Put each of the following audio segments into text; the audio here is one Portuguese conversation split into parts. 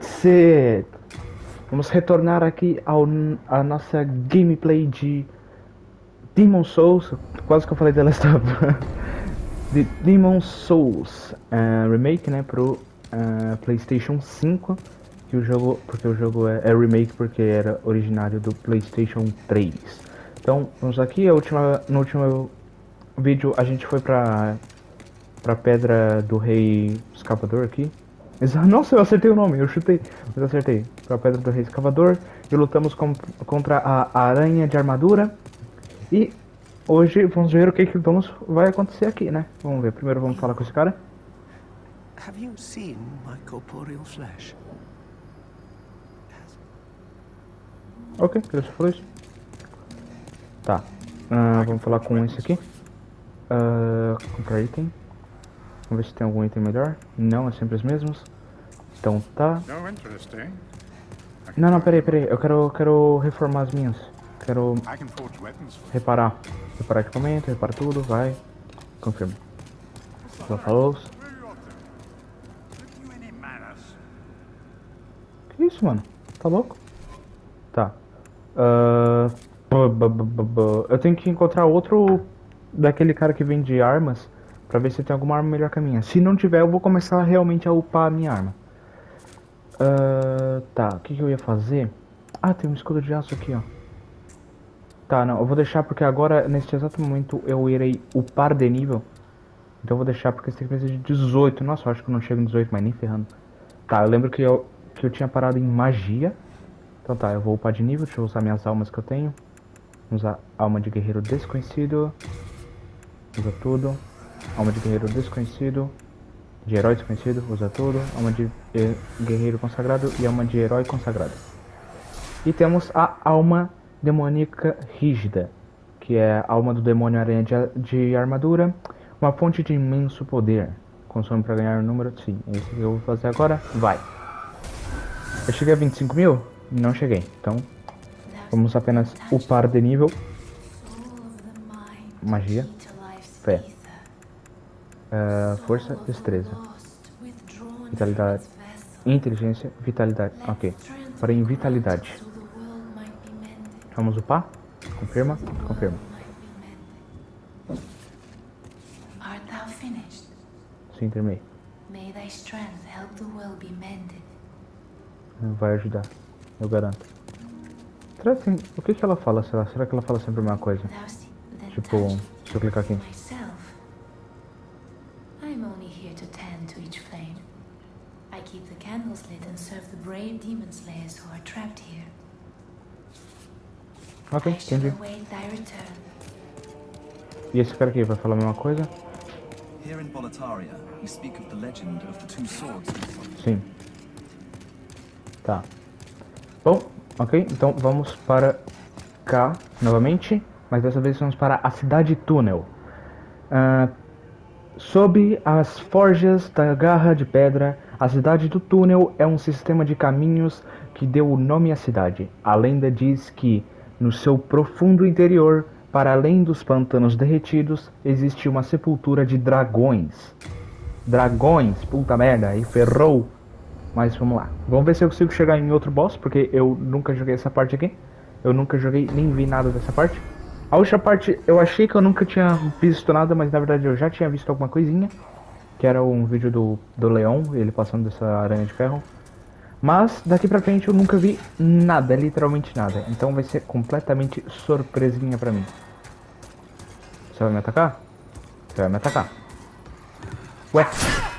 C! Vamos retornar aqui ao, a nossa gameplay de Demon Souls, quase que eu falei Last of de Demon Souls uh, Remake, né, pro uh, Playstation 5 que o jogo, porque o jogo é, é, remake porque era originário do Playstation 3 então, vamos aqui, a última, no último vídeo a gente foi pra, pra Pedra do Rei Escavador aqui nossa, eu acertei o nome, eu chutei, mas acertei. Pra Pedra do Rei Escavador. E lutamos com, contra a Aranha de Armadura. E hoje vamos ver o que, que vamos, vai acontecer aqui, né? Vamos ver, primeiro vamos falar com esse cara. Have you seen my corporeal flesh? Ok, ele só falou isso. Tá. Uh, vamos falar com esse aqui. Uh, comprar item. Vamos ver se tem algum item melhor. Não, é sempre os mesmos. Então tá. Não, não, peraí, peraí. Eu quero, quero reformar as minhas. Quero reparar. Reparar equipamento, reparar tudo, vai. Confirma. Já falou. Que isso, mano? Tá louco? Tá. Uh, eu tenho que encontrar outro daquele cara que vende armas Pra ver se tem alguma arma melhor que a minha. Se não tiver, eu vou começar realmente a upar a minha arma. Uh, tá, o que, que eu ia fazer? Ah, tem um escudo de aço aqui, ó. Tá, não, eu vou deixar porque agora, neste exato momento, eu irei upar de nível. Então eu vou deixar porque esse que de 18. Nossa, eu acho que eu não chego em 18, mas nem ferrando. Tá, eu lembro que eu, que eu tinha parado em magia. Então tá, eu vou upar de nível, deixa eu usar minhas almas que eu tenho. Vou usar alma de guerreiro desconhecido. Usa tudo. Alma de guerreiro desconhecido. De herói desconhecido, usa tudo. Alma de guerreiro consagrado e alma de herói consagrado. E temos a alma demoníaca rígida, que é a alma do demônio aranha de, de armadura. Uma fonte de imenso poder. Consome para ganhar o um número. Sim, é isso que eu vou fazer agora. Vai. Eu cheguei a 25 mil? Não cheguei. Então, vamos apenas upar de nível. Magia. Fé. Uh, força, destreza. Vitalidade. Inteligência, vitalidade. Ok. Para em vitalidade. Vamos upar? Confirma? Confirma. Sim, terminei. Vai ajudar. Eu garanto. Será que, o que, que ela fala? Será? Será que ela fala sempre a mesma coisa? Tipo, se eu clicar aqui. Ok, entendi. E esse cara aqui vai falar a mesma coisa? Here in Boletaria, you speak of the legend of the two swords. Sim. Tá. Bom, ok, então vamos para cá novamente, mas dessa vez vamos para a cidade túnel. Uh, sob as forjas da garra de pedra, a cidade do túnel é um sistema de caminhos que deu o nome à cidade. A lenda diz que, no seu profundo interior, para além dos pântanos derretidos, existe uma sepultura de dragões. Dragões, puta merda, aí ferrou. Mas vamos lá. Vamos ver se eu consigo chegar em outro boss, porque eu nunca joguei essa parte aqui. Eu nunca joguei, nem vi nada dessa parte. A outra parte, eu achei que eu nunca tinha visto nada, mas na verdade eu já tinha visto alguma coisinha que era um vídeo do, do Leão, ele passando dessa aranha de ferro. Mas daqui pra frente eu nunca vi nada, literalmente nada. Então vai ser completamente surpresinha pra mim. Você vai me atacar? Você vai me atacar. Ué.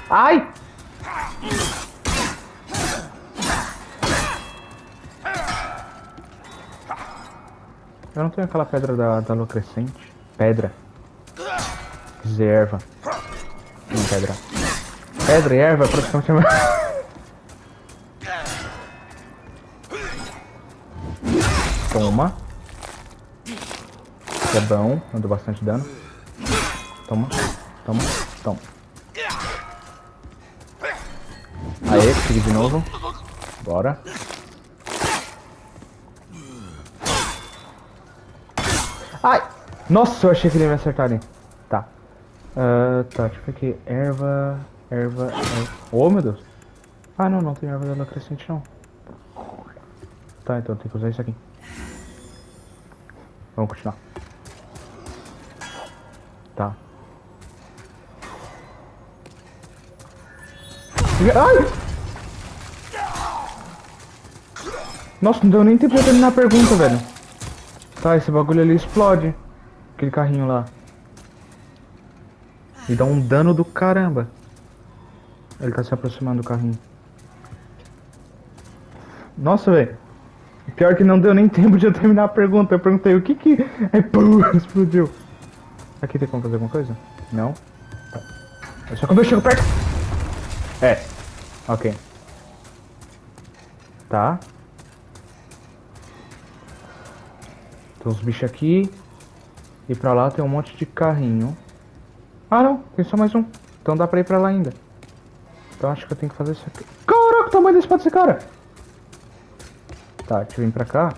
Ai! Eu não tenho aquela pedra da, da lua crescente. Pedra. Reserva pedra. Pedra e erva praticamente Toma. Isso é bom, andou bastante dano. Toma, toma, toma. Aê, consegui de novo. Bora. Ai! Nossa, eu achei que ele ia me acertar ali. Uh, tá, deixa eu ver aqui. Erva. Erva. erva. Oh meu Deus! Ah, não, não tem árvore da crescente, não. Tá, então tem que usar isso aqui. Vamos continuar. Tá. Ai! Nossa, não deu nem tempo de terminar a pergunta, velho. Tá, esse bagulho ali explode. Aquele carrinho lá. E dá um dano do caramba. Ele tá se aproximando do carrinho. Nossa, velho. Pior que não deu nem tempo de eu terminar a pergunta. Eu perguntei o que que... Aí, pum, explodiu. Aqui tem como fazer alguma coisa? Não. É só quando eu chego perto. É. Ok. Tá. Tem uns bichos aqui. E pra lá tem um monte de carrinho. Ah, não. Tem só mais um. Então dá pra ir pra lá ainda. Então acho que eu tenho que fazer isso aqui. Caraca, o tamanho desse pode ser cara. Tá, deixa eu vir pra cá.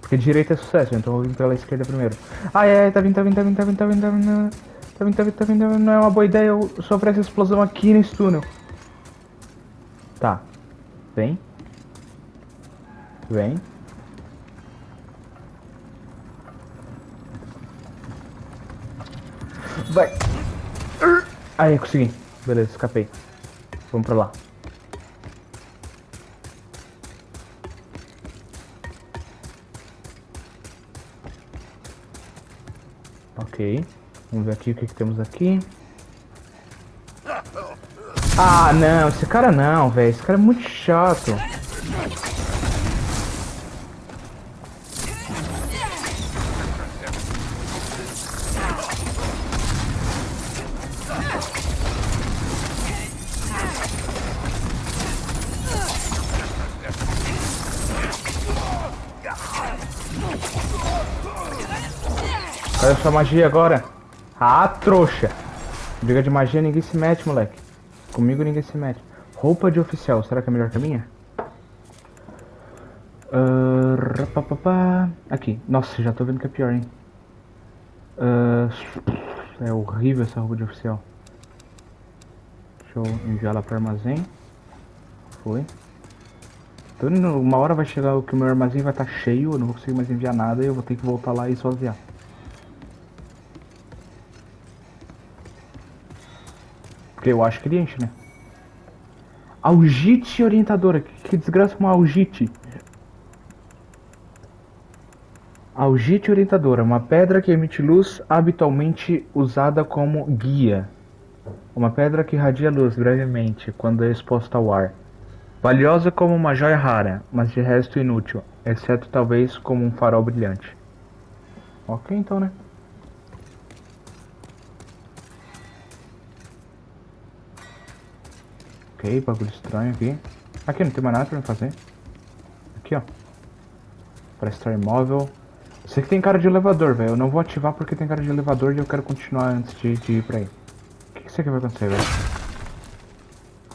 Porque direita é sucesso, então eu vou vir pela esquerda primeiro. Ai, ai, tá vindo, tá vindo, tá vindo, tá vindo, tá vindo, tá vindo. Tá vindo, tá vindo, tá vindo. Não é uma boa ideia eu sofrer essa explosão aqui nesse túnel. Tá. Vem. Vem. Vai. Aí, consegui. Beleza, escapei. Vamos pra lá. Ok. Vamos ver aqui o que, que temos aqui. Ah, não. Esse cara não, velho. Esse cara é muito chato. Sua magia agora. Ah, trouxa. Briga de magia, ninguém se mete, moleque. Comigo ninguém se mete. Roupa de oficial, será que é melhor que a minha? Uh. Aqui. Nossa, já tô vendo que é pior, hein. Uh, é horrível essa roupa de oficial. Deixa eu enviar ela para armazém. Foi. Uma hora vai chegar o que o meu armazém vai estar tá cheio, eu não vou conseguir mais enviar nada e eu vou ter que voltar lá e esvaziar. Eu acho enche, né? Algite orientadora. Que, que desgraça uma algite. Algite orientadora. Uma pedra que emite luz habitualmente usada como guia. Uma pedra que irradia luz brevemente quando é exposta ao ar. Valiosa como uma joia rara, mas de resto inútil, exceto talvez como um farol brilhante. Ok então, né? Ok, bagulho estranho aqui. Aqui, não tem mais nada pra fazer. Aqui, ó. Para estar imóvel. Isso aqui tem cara de elevador, velho. Eu não vou ativar porque tem cara de elevador e eu quero continuar antes de, de ir pra aí. O que, que isso aqui vai acontecer, velho?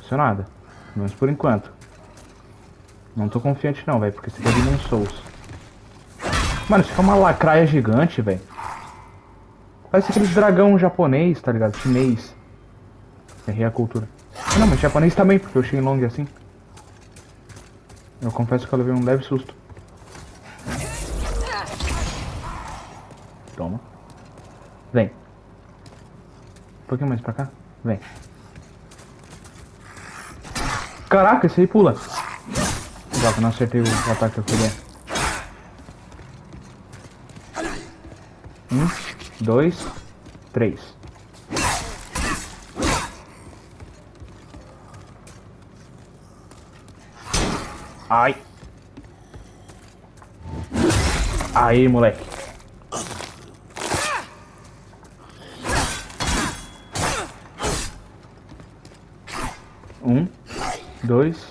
Não nada. Pelo menos por enquanto. Não tô confiante não, velho, porque isso aqui é Demon Souls. Mano, isso aqui é uma lacraia gigante, velho. Parece aquele dragão japonês, tá ligado? Chinês. Errei a cultura. Ah, não, mas japonês também, porque o Shenlong é assim. Eu confesso que eu levei um leve susto. Toma. Vem. Um pouquinho mais pra cá. Vem. Caraca, esse aí pula. Droga, não acertei o ataque que eu queria. Um, dois, três. Ai. Aí, moleque. Um, dois,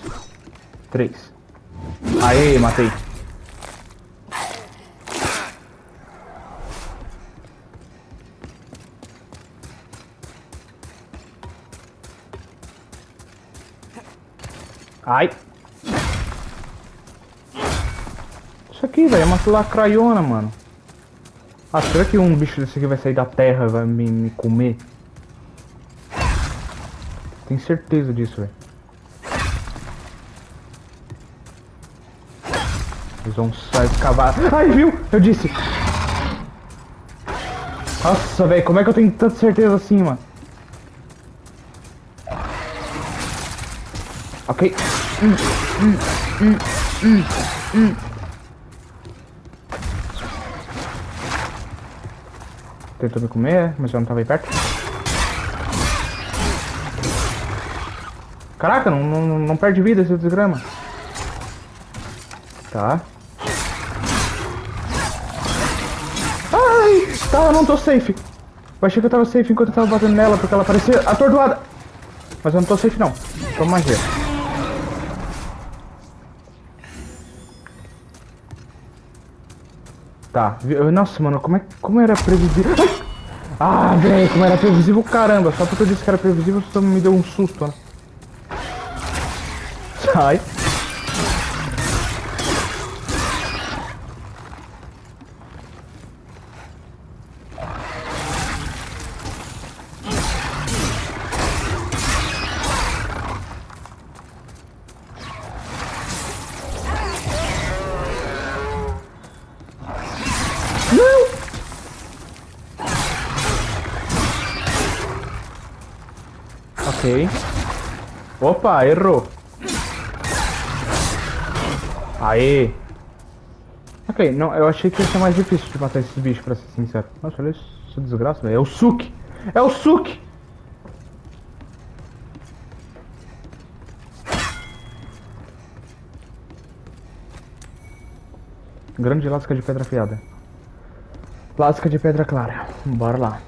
três. Aí, matei. velho. É uma lacraiona, mano. Ah, será que um bicho desse aqui vai sair da terra e vai me, me comer? Tenho certeza disso, velho. Eles vão sair cavalo. Ai, viu? Eu disse. Nossa, velho, como é que eu tenho tanta certeza assim, mano? Ok. Hum, hum, hum, hum, hum. Tentou me comer, mas eu não tava aí perto. Caraca, não, não, não perde vida esse desgrama. Tá. Ai! Tá, eu não tô safe. Eu achei que eu tava safe enquanto eu tava batendo nela, porque ela parecia atordoada. Mas eu não tô safe não. Toma magia. Tá. Nossa, mano, como, é, como era previsível... Ah, velho, como era previsível, caramba. Só porque eu disse que era previsível, você me deu um susto, né? Sai. Opa, errou. Aê! Ok, não, eu achei que ia ser mais difícil de matar esses bichos, pra ser sincero. Nossa, olha isso, desgraça, velho. É o Suki! É o Suki! Grande lasca de pedra afiada. Lasca de pedra clara. Bora lá.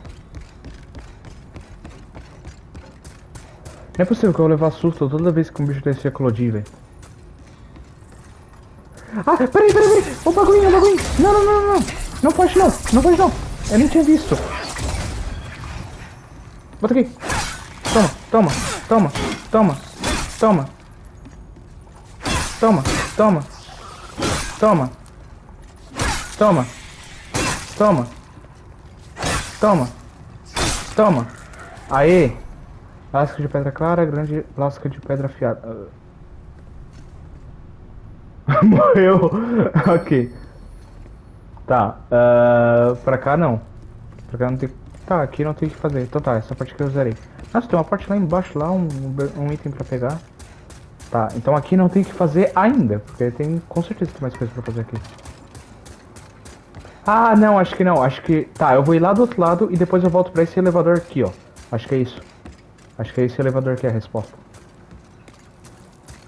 Não é possível que eu vou levar susto toda vez que um bicho desse eclodir, velho. Ah, peraí, peraí, peraí. O bagulhinho, o bagulhinho. Não, não, não, não. Não pode não. Não pode não. Eu nem tinha visto. Bota aqui. Toma, toma, toma, toma, toma. Toma, toma. Toma. Toma. Toma. Toma. Toma. Aê. Lasca de pedra clara, grande lasca de pedra afiada. Morreu. ok. Tá. Uh, pra cá não. Pra cá não tem. Tá, aqui não tem o que fazer. Então tá, essa parte que eu zerei. Nossa, tem uma parte lá embaixo, lá, um, um item pra pegar. Tá, então aqui não tem o que fazer ainda. Porque tem. Com certeza tem mais coisa pra fazer aqui. Ah, não, acho que não. Acho que. Tá, eu vou ir lá do outro lado e depois eu volto pra esse elevador aqui, ó. Acho que é isso. Acho que é esse elevador que é a resposta.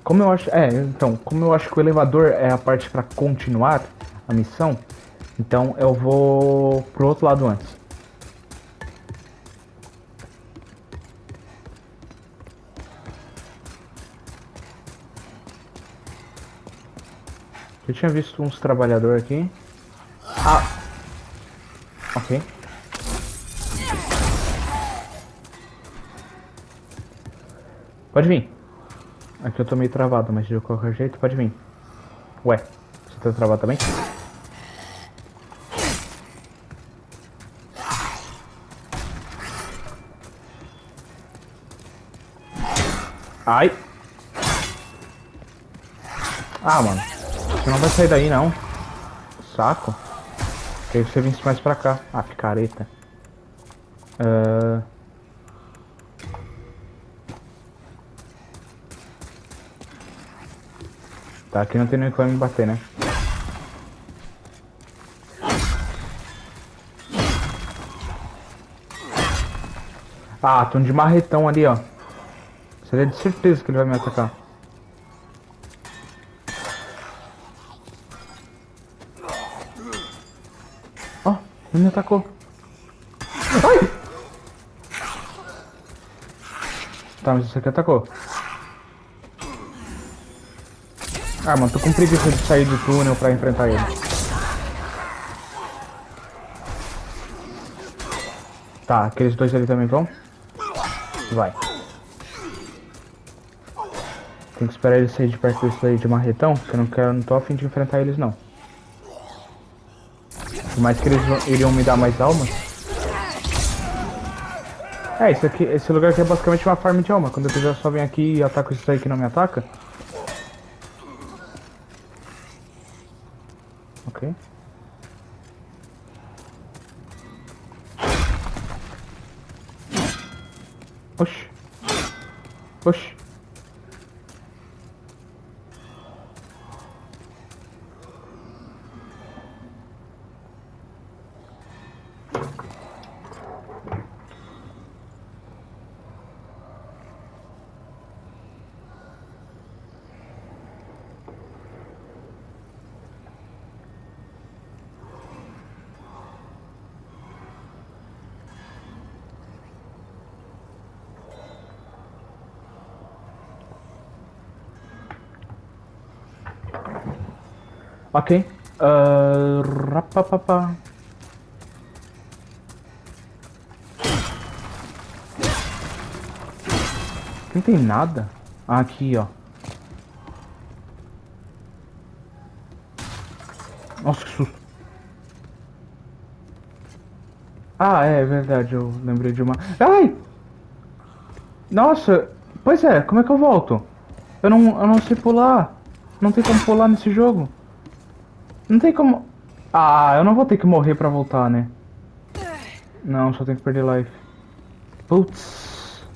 Como eu acho, é, então, como eu acho que o elevador é a parte para continuar a missão, então eu vou pro outro lado antes. Eu tinha visto uns trabalhadores aqui. Ah! Ok. Pode vir. Aqui eu tô meio travado, mas de qualquer jeito pode vir. Ué, você tá travado também? Ai! Ah, mano. Você não vai sair daí, não. Saco. Queria que você vinsse mais pra cá. Ah, picareta. Uh... Tá, aqui não tem nem como me bater, né? Ah, tem um de marretão ali, ó. Seria de certeza que ele vai me atacar. Ó, oh, ele me atacou. Ai! Tá, mas isso aqui atacou. Ah, mano, tô com preguiça de sair do túnel pra enfrentar ele. Tá, aqueles dois ali também vão? Vai. Tem que esperar eles sair de perto desse daí de marretão, que eu não quero, não tô afim de enfrentar eles não. Por mais que eles iriam me dar mais almas. É, isso aqui, esse lugar aqui é basicamente uma farm de alma. Quando eu quiser só vem aqui e ataco isso aí que não me ataca. Ok. Oxi. Oxi. Ok. Uh, rapapapa. Não tem nada. Ah, aqui, ó. Nossa, que susto. Ah, é verdade, eu lembrei de uma... Ai! Nossa, pois é, como é que eu volto? Eu não, eu não sei pular. Não tem como pular nesse jogo. Não tem como... Ah, eu não vou ter que morrer pra voltar, né? Não, só tem que perder life. Putz.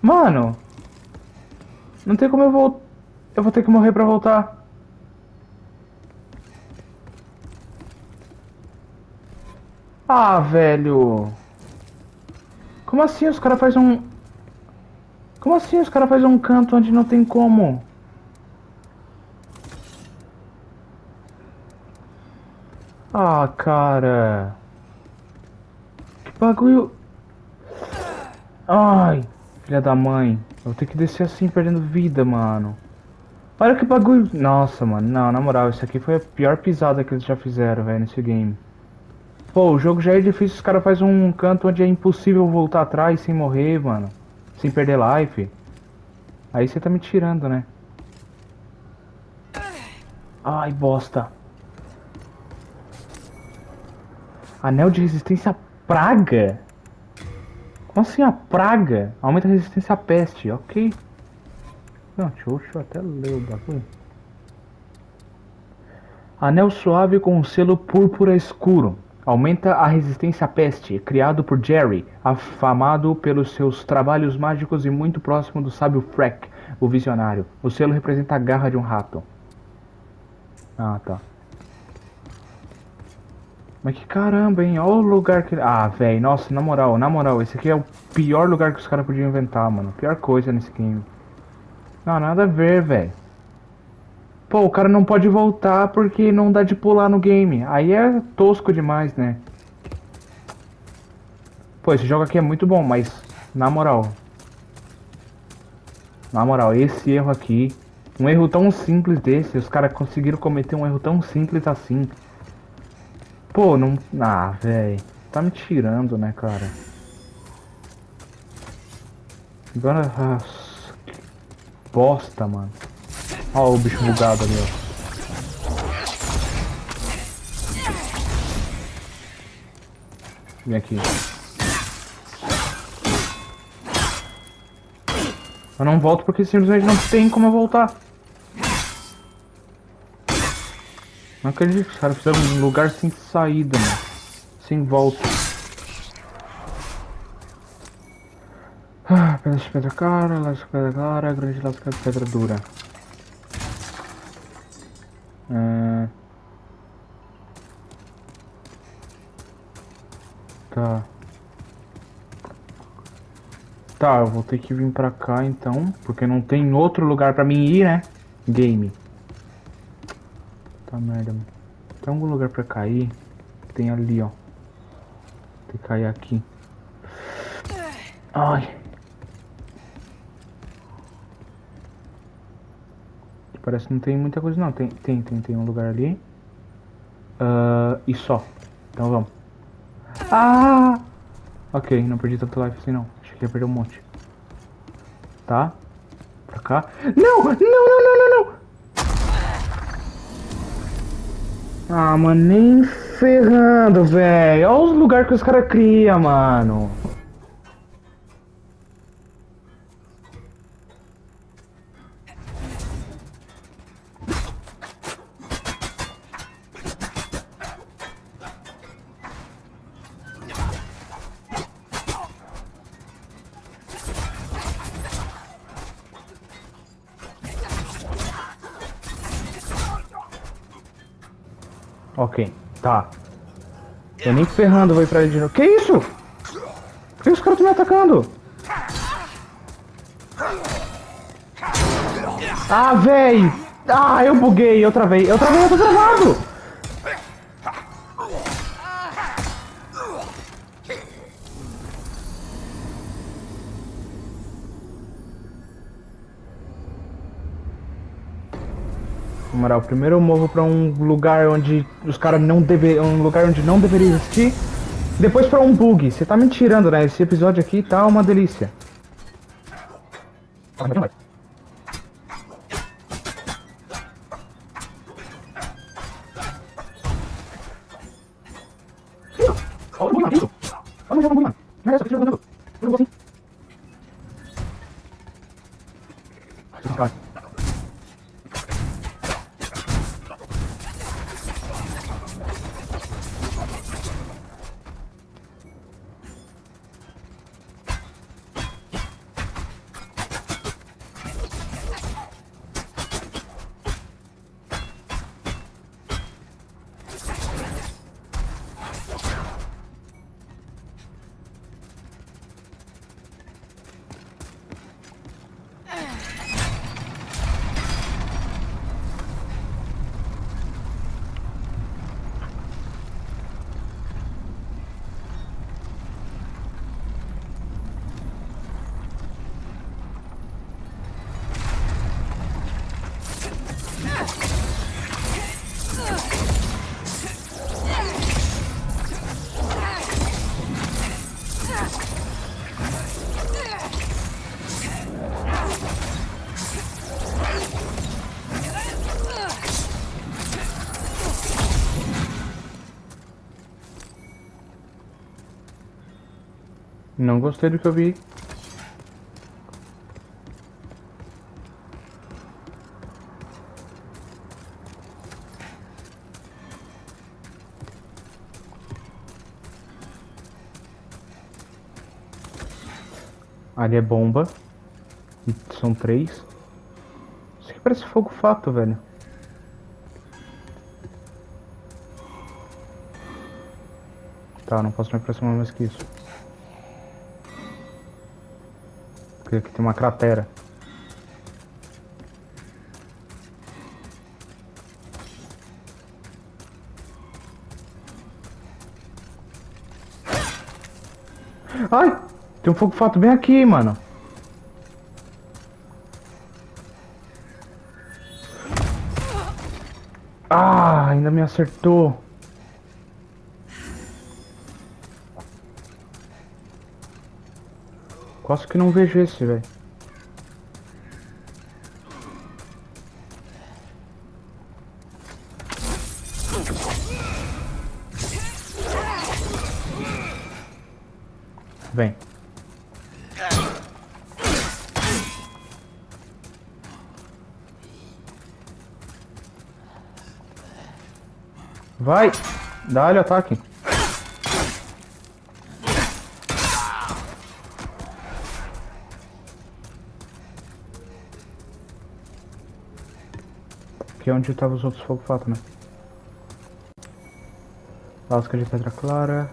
Mano. Não tem como eu voltar. Eu vou ter que morrer pra voltar. Ah, velho. Como assim os caras fazem um... Como assim os caras fazem um canto onde não tem como? Ah, cara. Que bagulho. Ai, filha da mãe. Eu vou ter que descer assim, perdendo vida, mano. Olha que bagulho. Nossa, mano. Não, na moral, isso aqui foi a pior pisada que eles já fizeram, velho, nesse game. Pô, o jogo já é difícil, os caras fazem um canto onde é impossível voltar atrás sem morrer, mano. Sem perder life. Aí você tá me tirando, né? Ai, bosta. Anel de resistência à praga? Como assim a praga? Aumenta a resistência à peste, ok. Não, deixa eu, deixa eu até ler o bagulho. Anel suave com um selo púrpura escuro. Aumenta a resistência à peste, criado por Jerry, afamado pelos seus trabalhos mágicos e muito próximo do sábio Freck, o visionário. O selo representa a garra de um rato. Ah, tá. Mas que caramba, hein? Olha o lugar que... Ah, velho, nossa, na moral, na moral, esse aqui é o pior lugar que os caras podiam inventar, mano. Pior coisa nesse game. Não, nada a ver, velho. Pô, o cara não pode voltar porque não dá de pular no game. Aí é tosco demais, né? Pô, esse jogo aqui é muito bom, mas... Na moral... Na moral, esse erro aqui... Um erro tão simples desse, os caras conseguiram cometer um erro tão simples assim... Pô, não. Ah, velho. Tá me tirando, né, cara? Agora. Nossa, que bosta, mano. Ó o bicho bugado ali, ó. Vem aqui. Eu não volto porque simplesmente não tem como eu voltar. Não acredito caras fizeram um lugar sem saída, mano. Sem volta. Ah, pedra de pedra cara, lasca de pedra clara, grande lasca de pedra dura. É... Tá. Tá, eu vou ter que vir pra cá então, porque não tem outro lugar pra mim ir, né? Game. Tá merda, mano. Tem algum lugar pra cair? Tem ali, ó. Tem que cair aqui. Ai. Parece que não tem muita coisa não. Tem, tem, tem, tem um lugar ali. Uh, e só. Então vamos. Ah! Ok, não perdi tanto life assim não. Achei que ia perder um monte. Tá. Pra cá. Não! Não, não, não, não, não! Ah, mano, nem ferrando, velho. Olha os lugares que os caras criam, mano. Tá. Eu nem ferrando vou ir pra ele de novo. Que isso? Por que os caras estão me atacando? Ah, véi! Ah, eu buguei, eu travei. Eu travei, eu tô travado! Moral, primeiro eu movo pra um lugar onde os caras não deveriam. Um lugar onde não deveria existir. Depois pra um bug. Você tá me tirando, né? Esse episódio aqui tá uma delícia. Não gostei do que eu vi. Ali é bomba. São três. Isso aqui parece fogo fato, velho. Tá, não posso me aproximar mais que isso. Porque aqui tem uma cratera. Ai! Tem um fogo fato bem aqui, mano. Ah, ainda me acertou. Quase que não vejo esse, velho. Vem. Vai! Dá-lhe ataque. Aqui é onde estavam os outros fogo fato, né? Lasca de pedra clara,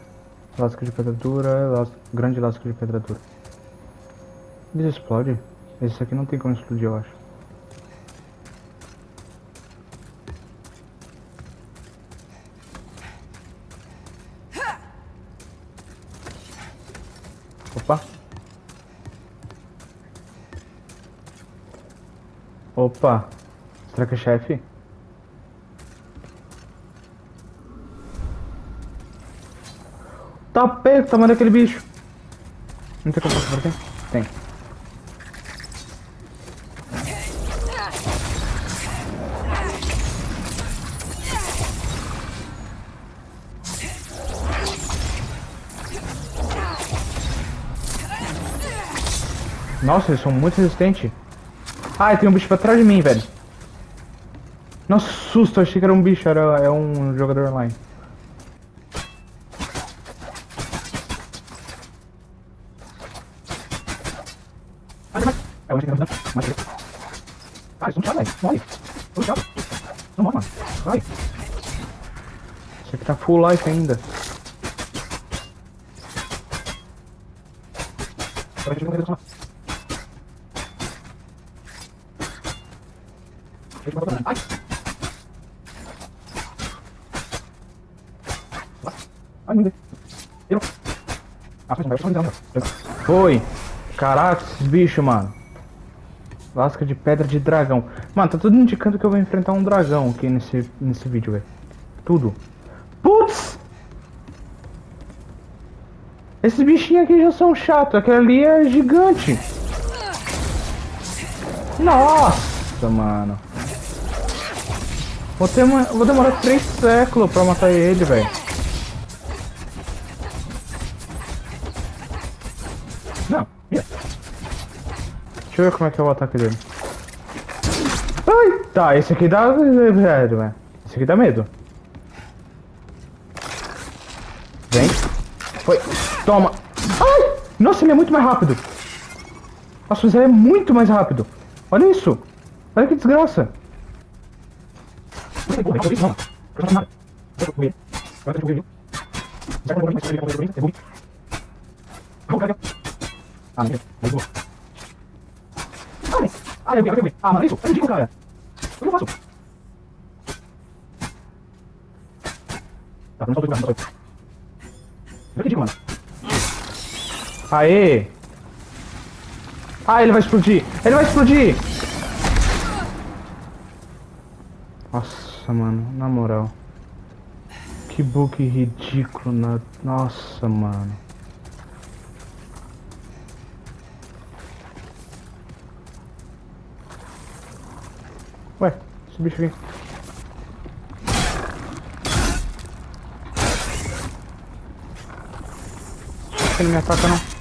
lasca de pedra dura, grande lasca de pedra dura. Eles explodem? Esse aqui não tem como explodir, eu acho. Opa! Opa! Será que é chefe? Tá perto, daquele bicho. Não tem como passar por aqui? Tem. Nossa, eles são muito resistentes. Ai, tem um bicho pra trás de mim, velho. Nossa, susto, achei que era um bicho, era é um jogador online. É o que Ah, isso não morre, velho. Morre. Não morre, mano. Vai. Esse aqui tá full life ainda. Ai! Ai, meu Deus. Foi. Caraca, esses bichos, mano. Lasca de pedra de dragão. Mano, tá tudo indicando que eu vou enfrentar um dragão aqui nesse, nesse vídeo, velho. Tudo. Putz! Esses bichinhos aqui já são chatos. Aquele ali é gigante. Nossa, mano. Vou, ter uma... Vou demorar três séculos pra matar ele, velho. Deixa eu ver como é que é o ataque dele. Ai! Tá, esse aqui dá medo, velho. Esse aqui dá medo. Vem. Foi. Toma. Ai! Nossa, ele é muito mais rápido. Nossa, mas ele é muito mais rápido. Olha isso. Olha que desgraça. Ah. Ah, eu vi, eu vi. Ah, mano, isso é ridículo, cara. O que eu faço? Tá, não só dois, não só dois. É ridículo, mano. Aê! Ah, ele vai explodir! Ele vai explodir! Nossa, mano, na moral. Que bug ridículo na... Nossa, mano. Ué, esse bicho aqui. Ele me ataca não.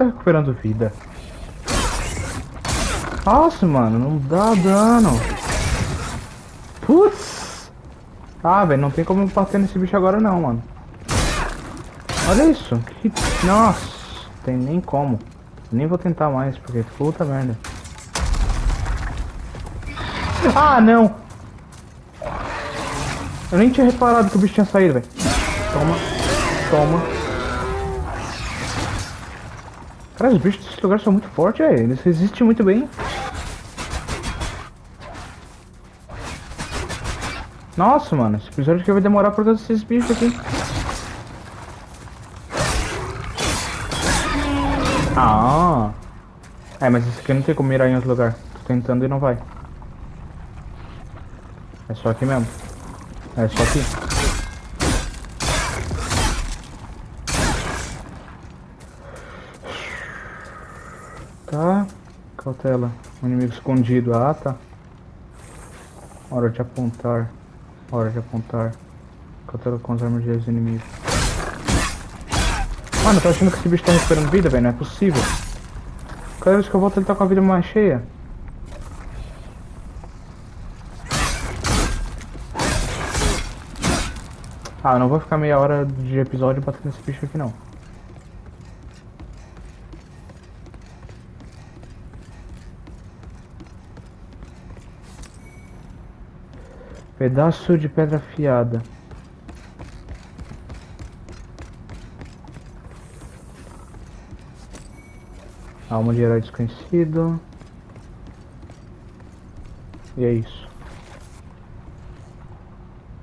Tá recuperando vida. Nossa, mano, não dá dano. Putz! Ah, velho, não tem como bater nesse bicho agora não, mano. Olha isso. Que... Nossa, tem nem como. Nem vou tentar mais, porque puta merda. Ah, não! Eu nem tinha reparado que o bicho tinha saído, velho. Toma. Toma. Cara, os bichos desse lugar são muito fortes, velho. Eles resistem muito bem. Nossa, mano. Esse episódio aqui vai demorar por causa desses bichos aqui. Ah. É, mas esse aqui não tem como mirar em outro lugar. Tô tentando e não vai. É só aqui mesmo. É só aqui. Tá. Cautela. Um inimigo escondido. Ah, tá. Hora de apontar. Hora de apontar. Cautela com as armas de inimigos. Mano, eu tô achando que esse bicho tá recuperando vida, velho. Não é possível. Cada vez que eu volto ele tá com a vida mais cheia. Ah, eu não vou ficar meia hora de episódio batendo esse bicho aqui não. Pedaço de pedra afiada. Alma de herói desconhecido. E é isso.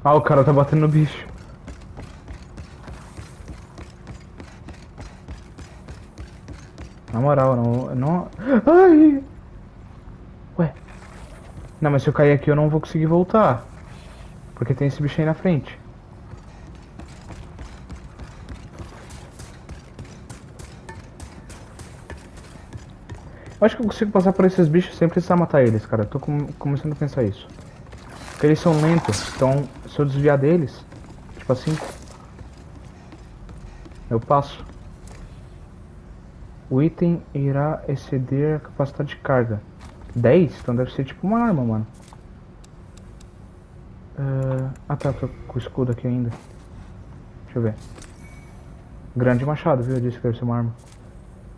Ah, o cara tá batendo no bicho. Na moral, não... não... Ai! Ué. Não, mas se eu cair aqui eu não vou conseguir voltar. Porque tem esse bicho aí na frente. Eu acho que eu consigo passar por esses bichos sem precisar matar eles, cara. Eu tô com começando a pensar isso. Porque eles são lentos, então se eu desviar deles, tipo assim, eu passo. O item irá exceder a capacidade de carga. 10? Então deve ser tipo uma arma, mano. Uh, ah tá, tô com o escudo aqui ainda. Deixa eu ver. Grande machado, viu? Eu disse que deve ser uma arma.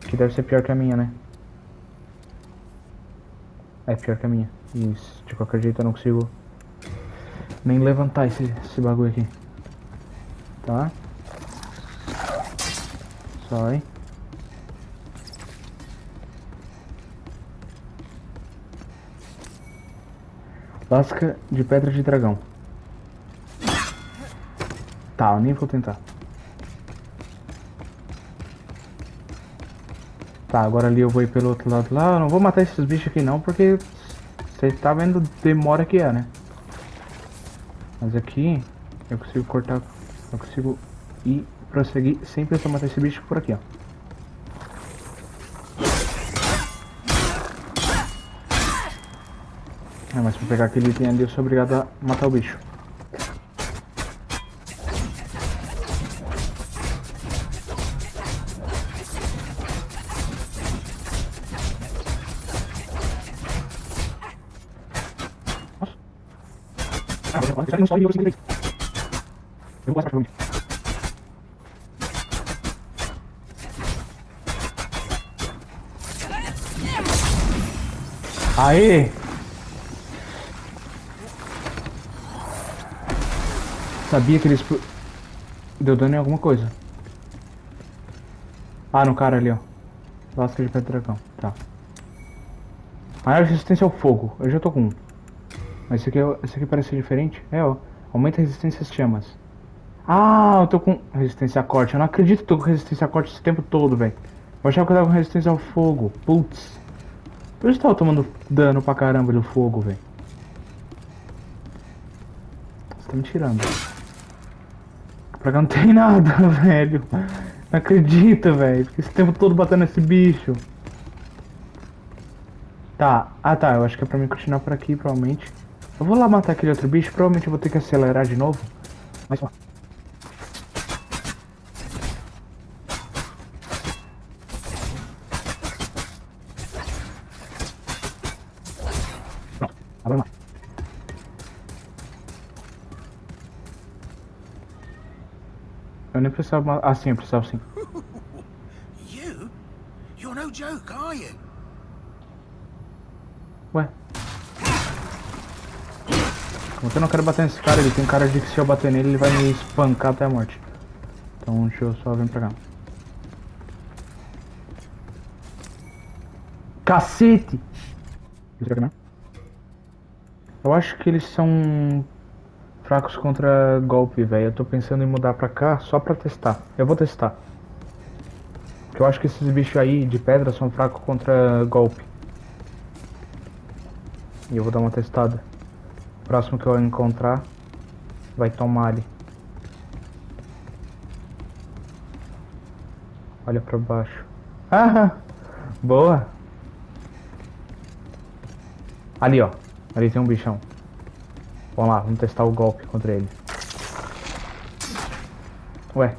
Que deve ser pior que a minha, né? É pior que a minha. Isso, de qualquer jeito eu não consigo nem levantar esse, esse bagulho aqui. Tá? Sai. Lasca de pedra de dragão. Tá, eu nem vou tentar. Tá, agora ali eu vou ir pelo outro lado lá. Eu não vou matar esses bichos aqui não, porque você tá vendo demora que é, né? Mas aqui eu consigo cortar, eu consigo ir prosseguir sem precisar matar esse bicho por aqui, ó. É, mas pra pegar aquele item ali eu sou obrigado a matar o bicho. Não sobe nível 53. Eu passar pra Aê! Sabia que eles... Deu dano em alguma coisa. Ah, no cara ali, ó. Lasca de pedra dragão. Tá. Maior resistência ao fogo. Eu já tô com um. Mas esse aqui, é esse aqui parece diferente. É, ó. Aumenta a resistência às chamas. Ah, eu tô com resistência a corte. Eu não acredito que tô com resistência a corte esse tempo todo, velho. Eu achava que eu tava com resistência ao fogo. Putz. Por isso eu tava tomando dano pra caramba do fogo, velho. Você tá me tirando. Pra cá não tem nada, velho. Não acredito, velho. Fiquei esse tempo todo batendo nesse bicho. Tá. Ah, tá. Eu acho que é pra mim continuar por aqui, provavelmente. Eu vou lá matar aquele outro bicho, provavelmente eu vou ter que acelerar de novo. Mas ó. Pronto, agora mais. Eu nem precisava. Ah, sim, eu precisava sim. You? You're no joke, are you? Eu não quero bater nesse cara, ele tem cara de que se eu bater nele, ele vai me espancar até a morte. Então deixa eu só vir pra cá. Cacete! Eu acho que eles são fracos contra golpe, velho. Eu tô pensando em mudar pra cá só pra testar. Eu vou testar. Porque eu acho que esses bichos aí de pedra são fracos contra golpe. E eu vou dar uma testada próximo que eu encontrar vai tomar ali. Olha pra baixo. Ah, boa. Ali, ó. Ali tem um bichão. Vamos lá, vamos testar o golpe contra ele. Ué,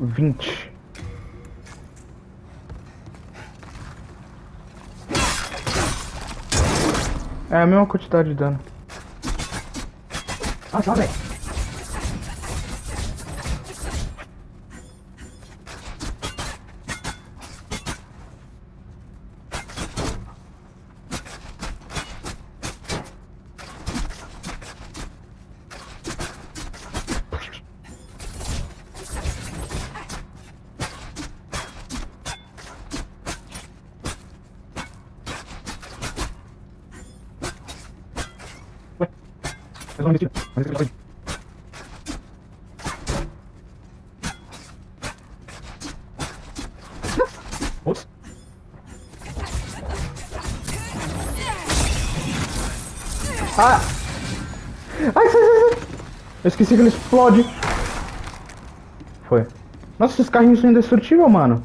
20. É a mesma quantidade de dano. Ah, tá, velho. Que ele explode. Foi. Nossa, esses carrinhos são indestrutíveis, mano.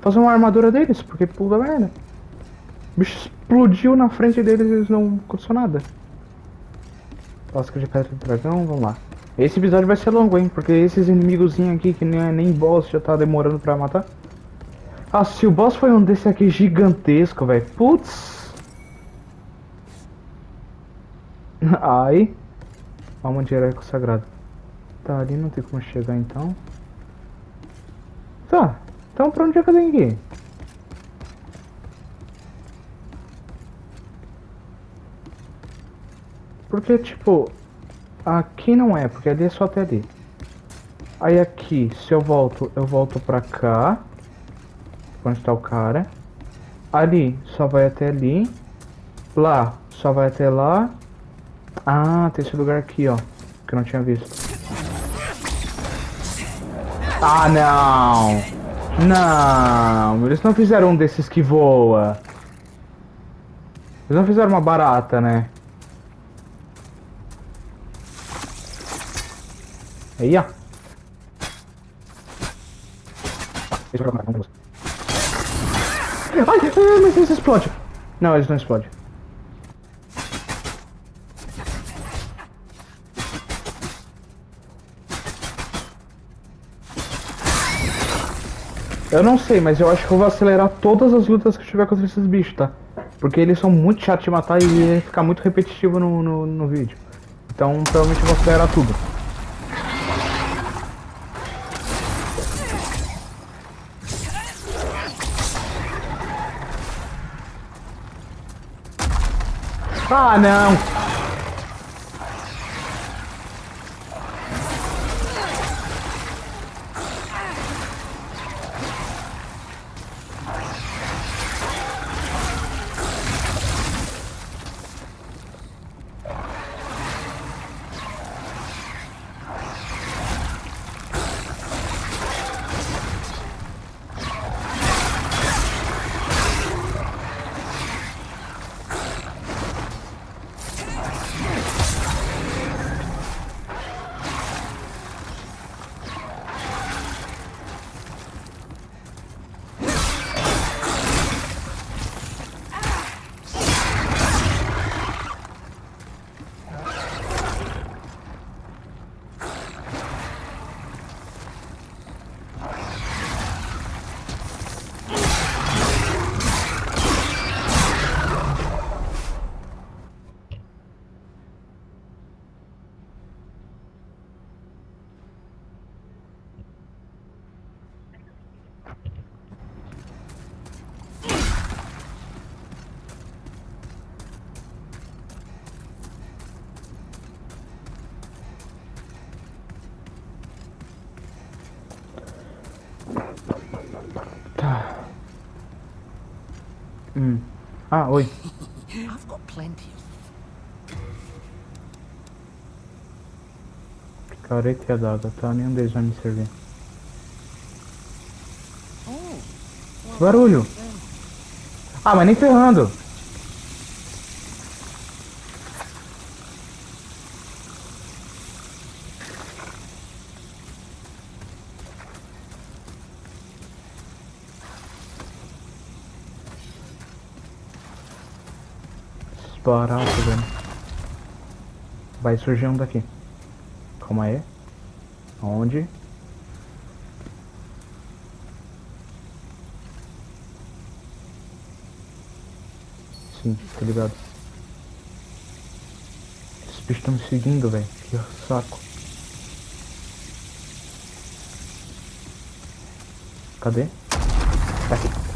Fazer uma armadura deles, porque puta merda. O bicho explodiu na frente deles e eles não aconteceu nada. Lasca de pedra do dragão, vamos lá. Esse episódio vai ser longo, hein? Porque esses inimigozinhos aqui que nem, é nem boss já tá demorando pra matar. Ah, se o boss foi um desse aqui gigantesco, velho. Putz. Ai. Alma de herói consagrado. Tá, ali não tem como chegar então. Tá. Então pra onde é que eu tenho que ir? Porque, tipo, aqui não é, porque ali é só até ali. Aí aqui, se eu volto, eu volto pra cá. Onde está o cara. Ali, só vai até ali. Lá, só vai até lá. Ah, tem esse lugar aqui, ó. Que eu não tinha visto. Ah, não! Não! Eles não fizeram um desses que voa. Eles não fizeram uma barata, né? Aí, ó. Ai, mas eles explodem. Não, eles não explodem. Eu não sei, mas eu acho que eu vou acelerar todas as lutas que tiver contra esses bichos, tá? Porque eles são muito chatos de matar e ia ficar muito repetitivo no, no, no vídeo. Então provavelmente eu vou acelerar tudo. Ah, não! Tá. Hum. Ah, oi. I've got plenty Careta e adaga, tá? Nenhum deles vai me servir. Oh, Barulho! Ah, mas nem ferrando! Barato, velho. Vai surgir um daqui. Calma aí. Onde? Sim, tô ligado. Esses bichos estão me seguindo, velho. Que saco. Cadê? Tá aqui.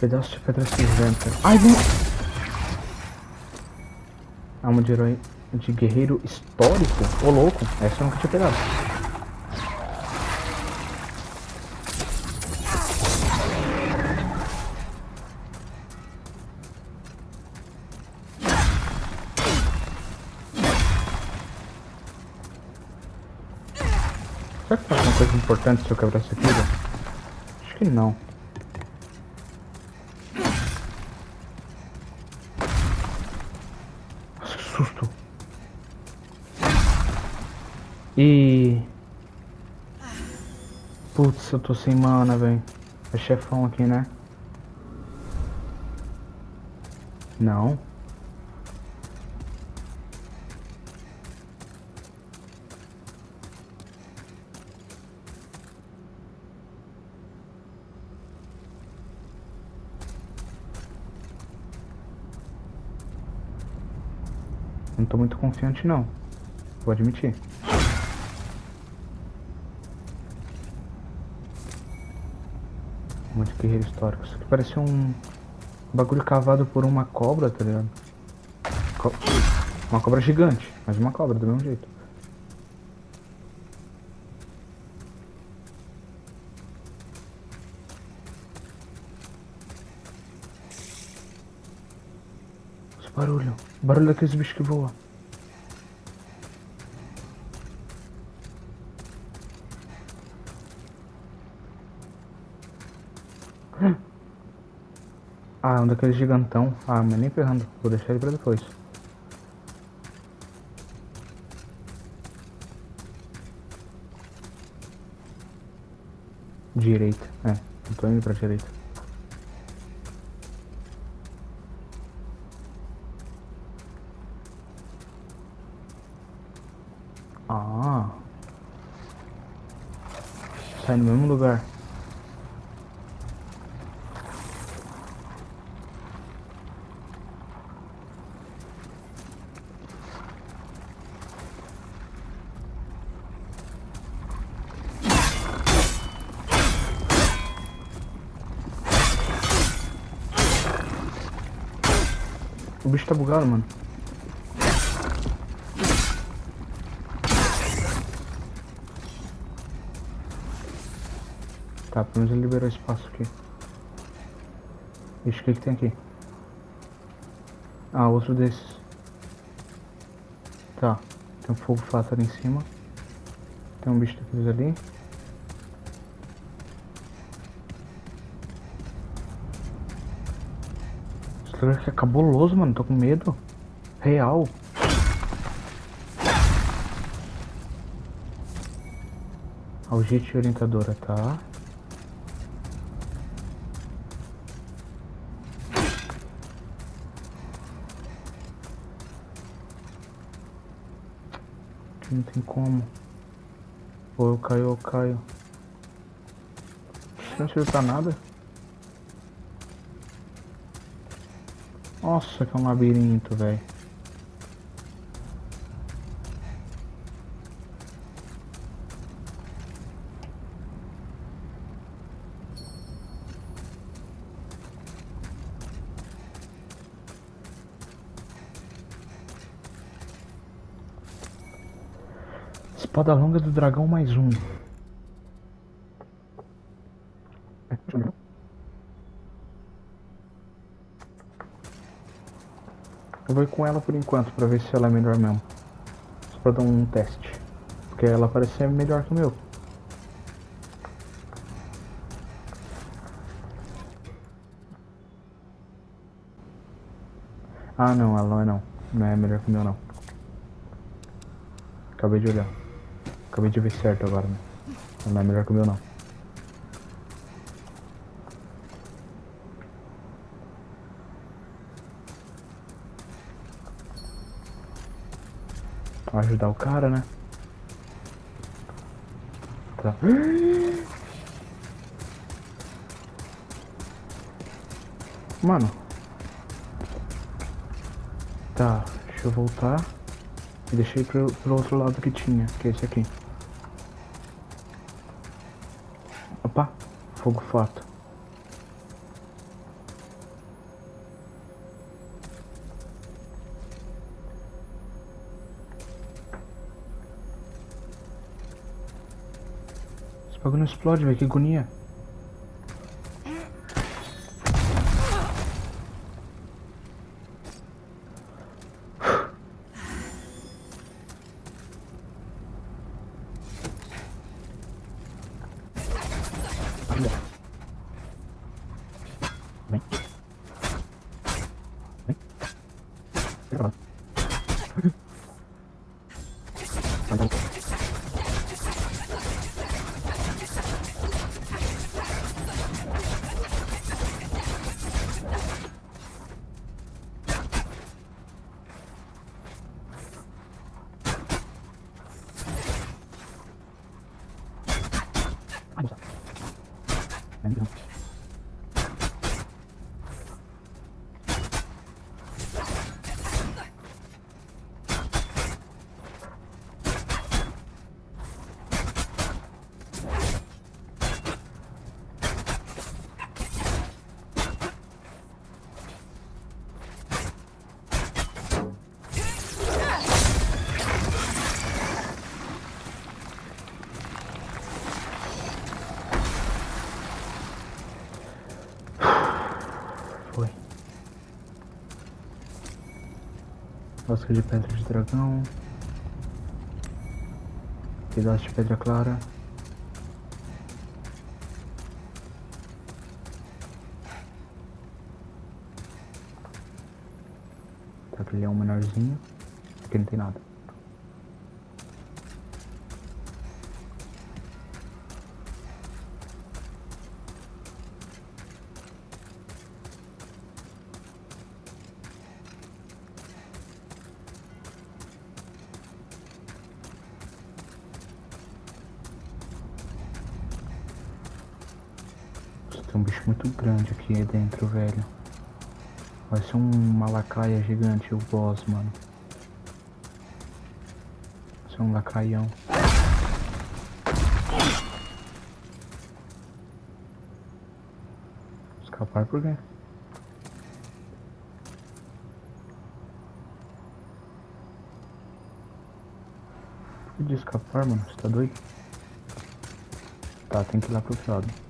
Pedaço de pedra cinzenta. Ai, vem! Alma de herói de guerreiro histórico? Ô louco, essa eu nunca tinha pegado. Será que faz alguma coisa importante se eu quebrar isso aqui? Acho que não. Nossa, que susto. E... Putz, eu tô sem mana, velho. É chefão aqui, né? Não. Não tô muito confiante não. Vou admitir. Histórico. Isso aqui parece um bagulho cavado por uma cobra, tá ligado? Co- Uma cobra gigante, mas uma cobra do mesmo jeito. Esse barulho. Barulho daqueles bichos que voam. Ah, um daqueles gigantão. Ah, mas nem ferrando. Vou deixar ele pra depois. Direita. É, eu tô indo pra direita. Ah. Sai no mesmo lugar. Bugado, mano. Tá, pelo menos ele liberou espaço aqui. Ixi, o que que tem aqui? Ah, outro desses. Tá, tem um fogo fato ali em cima. Tem um bicho daqueles ali. Lugar aqui é cabuloso, mano. Tô com medo. Real. Algite orientadora, tá? Aqui não tem como. Ou eu caio ou eu caio. Não serve pra nada. Nossa, que é um labirinto, velho. Espada longa do dragão mais um. Eu vou com ela por enquanto pra ver se ela é melhor mesmo. Só pra dar um teste. Porque ela parece ser melhor que o meu. Ah não, ela não é não. Não é melhor que o meu não. Acabei de olhar. Acabei de ver certo agora, né? Ela não é melhor que o meu não. Ajudar o cara, né? Tá. Mano. Tá, deixa eu voltar. E deixei pro, pro outro lado que tinha, que é esse aqui. Opa, fogo fato. Bagulho não explode, velho, que agonia. Lasca de pedra de dragão. Pedaço de pedra clara. Aquele é um menorzinho. Aqui não tem nada. Nossa, Tem um bicho muito grande aqui dentro, velho. Vai ser uma lacraia gigante o boss, mano. Vai ser um lacraião. Escapar por quê? Por que de escapar, mano? Você tá doido? Tá, tem que ir lá pro outro lado.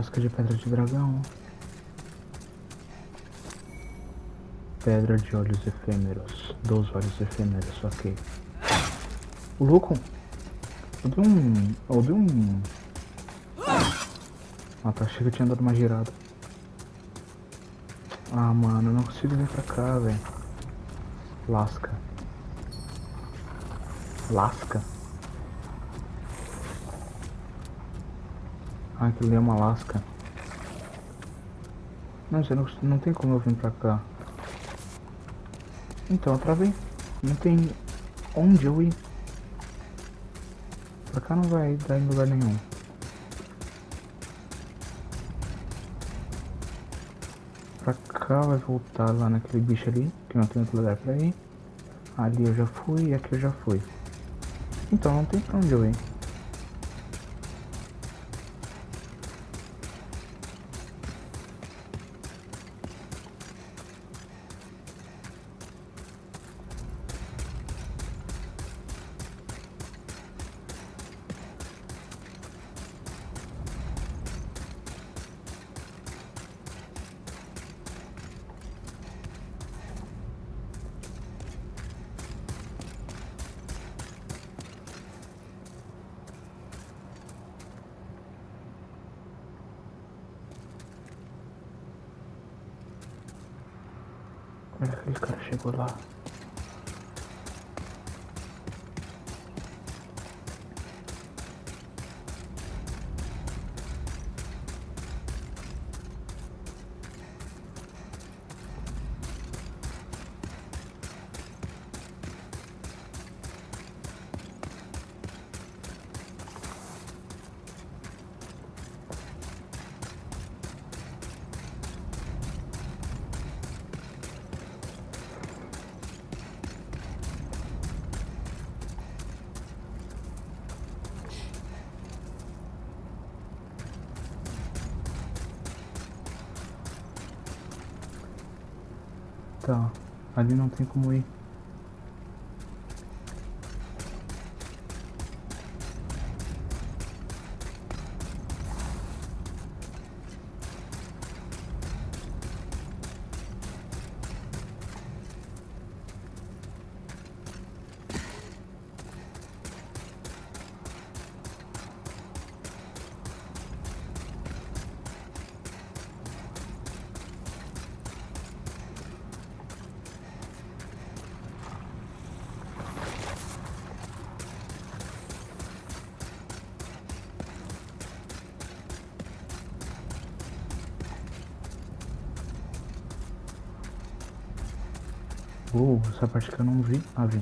Lasca de pedra de dragão. Pedra de olhos efêmeros. Dos olhos efêmeros, ok. O louco! Eu dei um. Eu dei um. Ah tá, achei que eu tinha dado uma girada. Ah mano, eu não consigo vir pra cá, velho. Lasca. Lasca? Ah, aquilo é uma lasca. Não, você não, não tem como eu vir pra cá. Então, eu travei. Não tem onde eu ir. Pra cá não vai dar em lugar nenhum. Pra cá vai voltar lá naquele bicho ali, que não tem outro lugar pra ir. Ali eu já fui e aqui eu já fui. Então não tem pra onde eu ir. Olha aquele cara chegou lá. Ali não tem como ir. Essa parte que eu não vi. Ah, vi.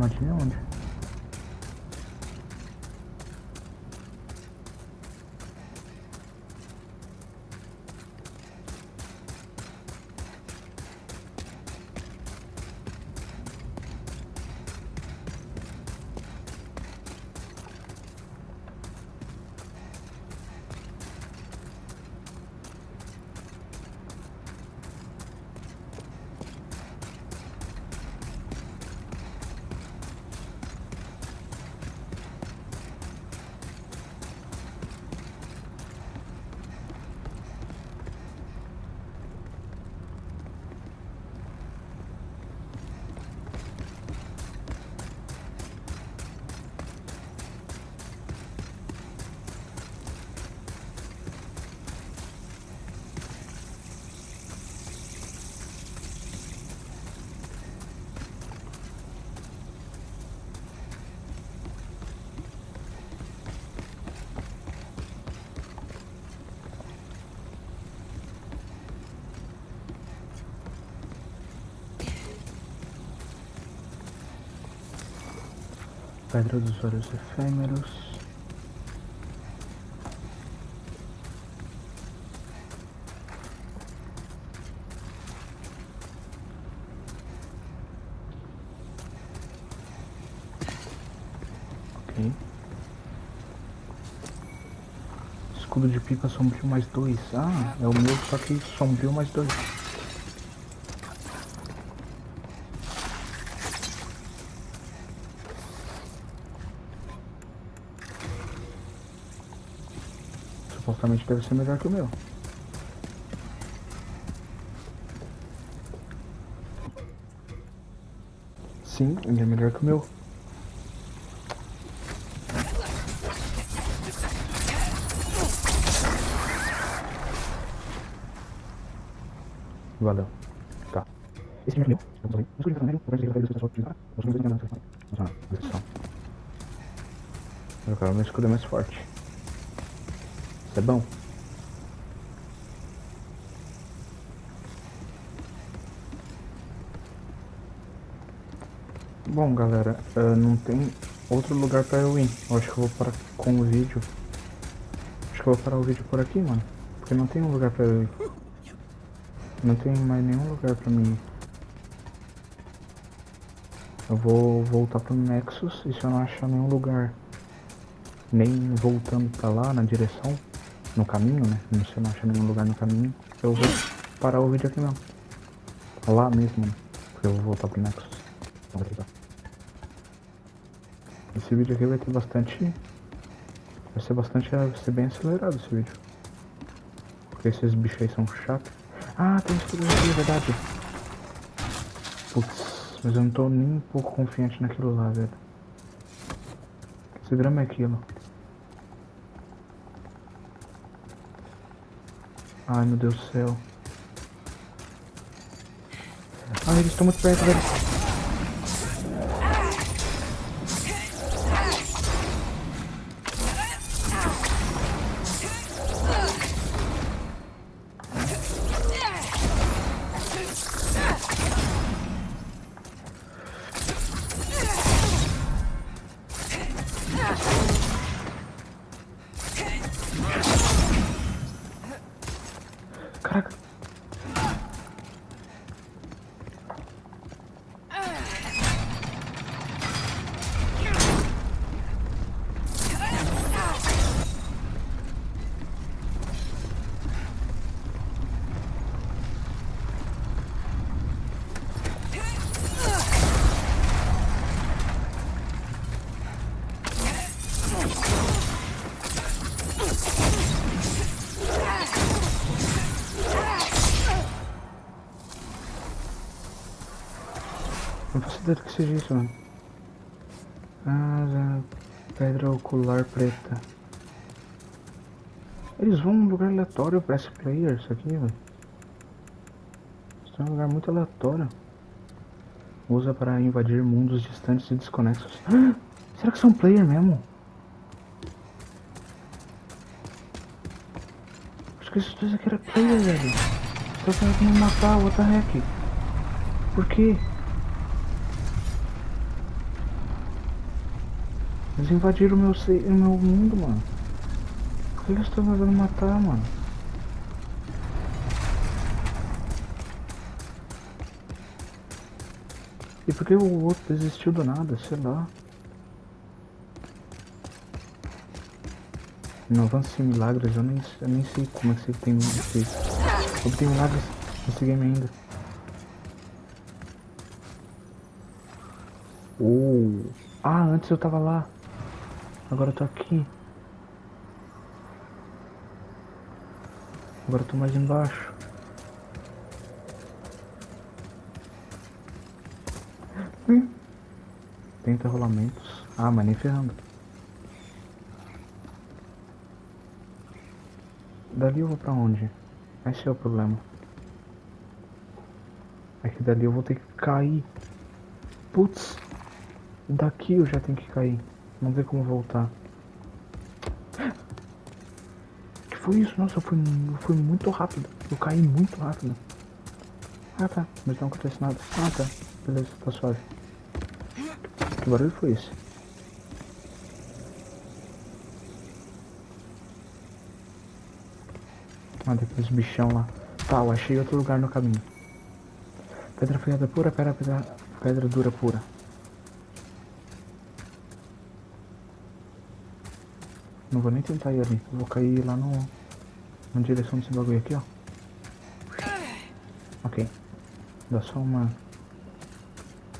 Armadilha onde? Pedra dos olhos efêmeros. Ok. Escudo de pica sombrio mais dois. Ah, é o meu, só que sombrio mais dois. Supostamente deve ser melhor que o meu. Sim, ele é melhor que o meu. Valeu. Tá. Esse é meu. Vamos aí. Mas cuidado. Vamos meu escudo é mais forte. É bom. Bom, galera, uh, não tem outro lugar pra eu ir. Eu acho que eu vou parar com o vídeo. Acho que eu vou parar o vídeo por aqui, mano. Porque não tem um lugar pra eu ir. Não tem mais nenhum lugar pra mim ir. Eu vou voltar pro Nexus e se eu não achar nenhum lugar, nem voltando pra lá na direção, no caminho, né? Se eu não achar nenhum lugar no caminho, eu vou parar o vídeo aqui mesmo. Lá mesmo, né? Porque eu vou voltar pro Nexus. Então, esse vídeo aqui vai ter bastante. Vai ser bastante. Vai ser bem acelerado esse vídeo. Porque esses bichos aí são chatos. Ah, tem escudo aqui, é verdade. Putz, mas eu não tô nem um pouco confiante naquilo lá, velho. Que drama é aquilo? Ai meu Deus do céu. Ai, eles estão muito perto, velho. Do que seja isso, mano. Ah, pedra ocular preta. Eles vão num lugar aleatório pra esse player, isso aqui, velho. Isso é um lugar muito aleatório. Usa para invadir mundos distantes e desconexos. Ah, será que são player mesmo? Acho que esses dois aqui eram player, velho. Estão tentando me matar, what the heck? Por quê? Eles invadiram o meu, o meu mundo, mano. Por que eles estão tentando matar, mano? E por que o outro desistiu do nada? Sei lá. Não avança em milagres, eu nem, eu nem sei como é que você tem esse. Obtém milagres nesse game ainda. Oh. Ah, antes eu tava lá. Agora eu tô aqui. Agora eu tô mais embaixo. Hum. Tenta rolamentos. Ah, mas nem ferrando. Dali eu vou pra onde? Esse é o problema. É que dali eu vou ter que cair. Putz. Daqui eu já tenho que cair. Vamos ver como voltar. que foi isso? Nossa, eu fui muito rápido. Eu caí muito rápido. Ah tá, mas não acontece nada. Ah tá, beleza, tá suave. Que barulho foi esse? Ah, depois bichão lá. Tá, eu achei outro lugar no caminho. Pedra afiada pura, pedra, pedra, pedra dura pura. Não vou nem tentar ir ali. vou cair lá no... Na direção desse bagulho aqui, ó. Ok. Dá só uma...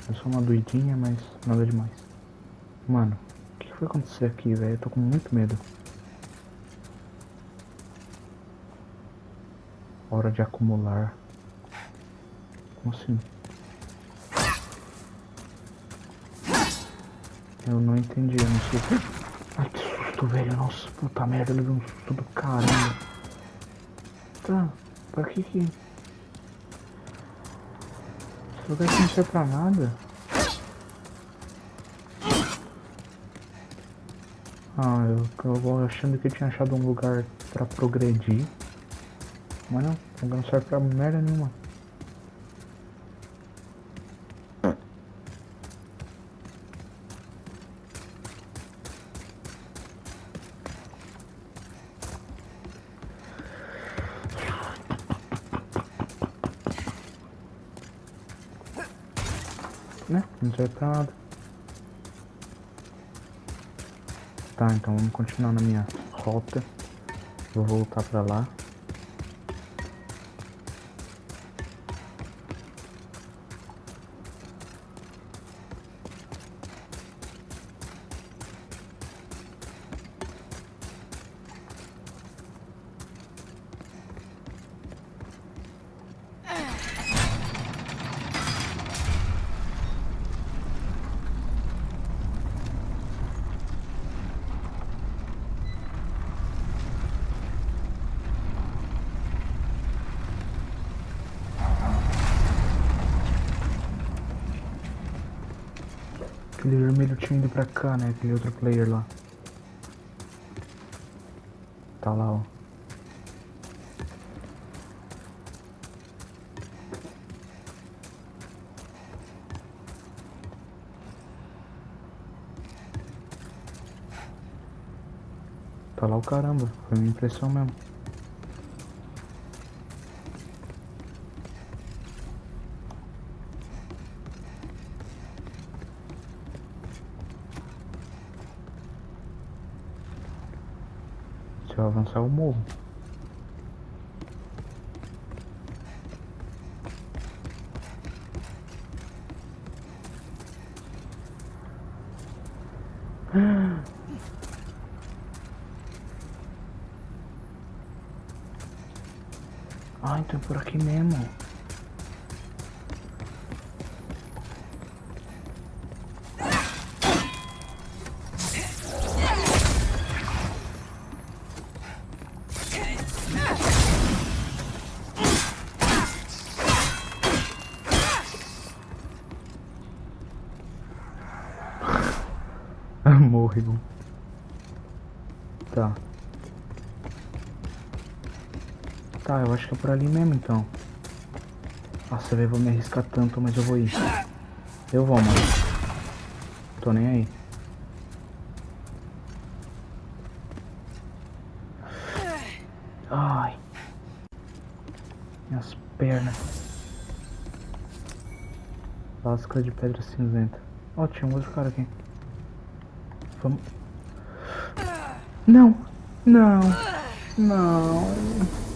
Dá só uma doidinha, mas nada demais. Mano, o que foi acontecer aqui, velho? Eu tô com muito medo. Hora de acumular. Como assim? Eu não entendi, eu não sei. Susto, velho. Nossa, puta merda, eu levei um susto do caramba. Tá, pra que que... lugar que não serve pra nada. Ah, eu, eu achando que eu tinha achado um lugar pra progredir. Mas não, o lugar não serve pra merda nenhuma. Né? Tá, então vamos continuar na minha rota. Vou voltar pra lá. Aquele vermelho tinha ido pra cá, né? Aquele outro player lá. Tá lá, ó. Tá lá o caramba, foi minha impressão mesmo. Se eu avançar eu morro. Ah, então é por aqui mesmo. Morreu. Tá. Tá, eu acho que é por ali mesmo então. Nossa, velho, vou me arriscar tanto, mas eu vou ir. Eu vou, mano. Tô nem aí. Ai. Minhas pernas. Lasca de pedra cinzenta. Ó, tinha um outro cara aqui. Vamos. Não! Não! Não!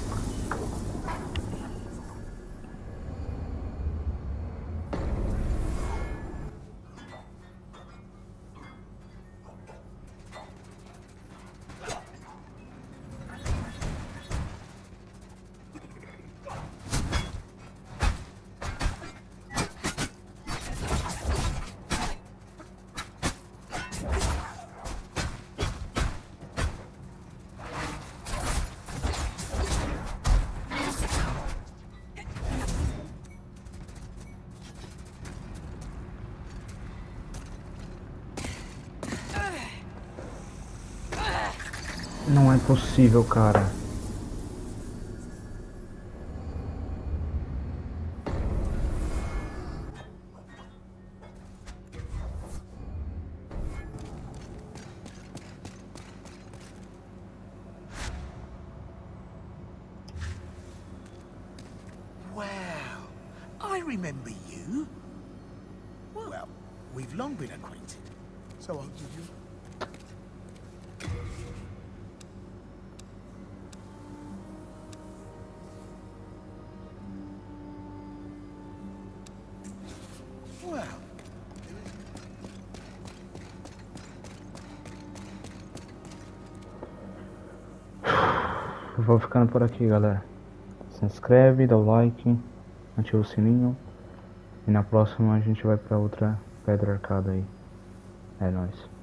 Possível, cara. Aqui, galera. Se inscreve, dá o like, ativa o sininho. E na próxima a gente vai pra outra pedra arcada aí. É nóis.